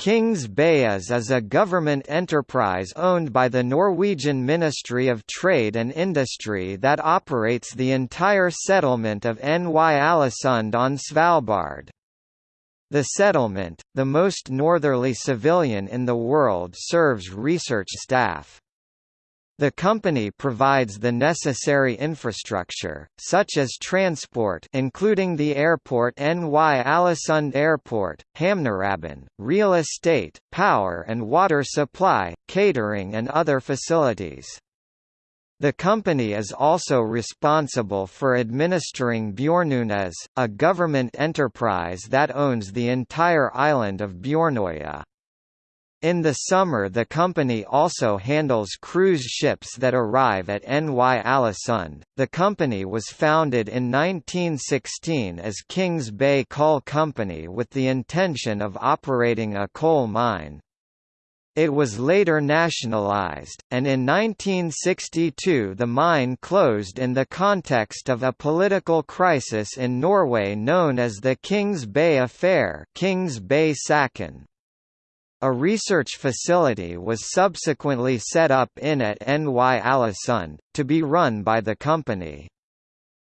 Kings Bay AS is a government enterprise owned by the Norwegian Ministry of Trade and Industry that operates the entire settlement of Ny-Ålesund on Svalbard. The settlement, the most northerly civilian in the world serves research staff. The company provides the necessary infrastructure, such as transport including the airport Ny-Ålesund Airport, Hamnerabben, real estate, power and water supply, catering and other facilities. The company is also responsible for administering Bjørnøen AS, a government enterprise that owns the entire island of Bjornøya. In the summer the company also handles cruise ships that arrive at Ny-Ålesund. The company was founded in 1916 as Kings Bay Coal Company with the intention of operating a coal mine. It was later nationalized, and in 1962 the mine closed in the context of a political crisis in Norway known as the Kings Bay Affair Kings Bay Saken. A research facility was subsequently set up in at Ny-Ålesund, to be run by the company.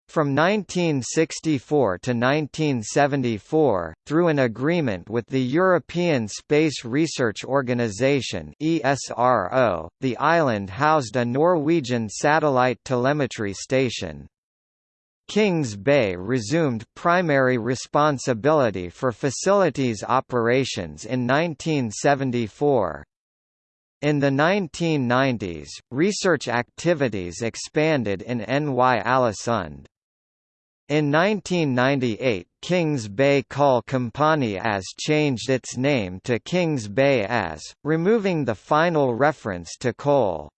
From 1964 to 1974, through an agreement with the European Space Research Organisation (ESRO), the island housed a Norwegian satellite telemetry station. Kings Bay resumed primary responsibility for facilities operations in 1974. In the 1990s, research activities expanded in Ny-Ålesund. In 1998 Kings Bay Coal Company AS changed its name to Kings Bay AS, removing the final reference to coal.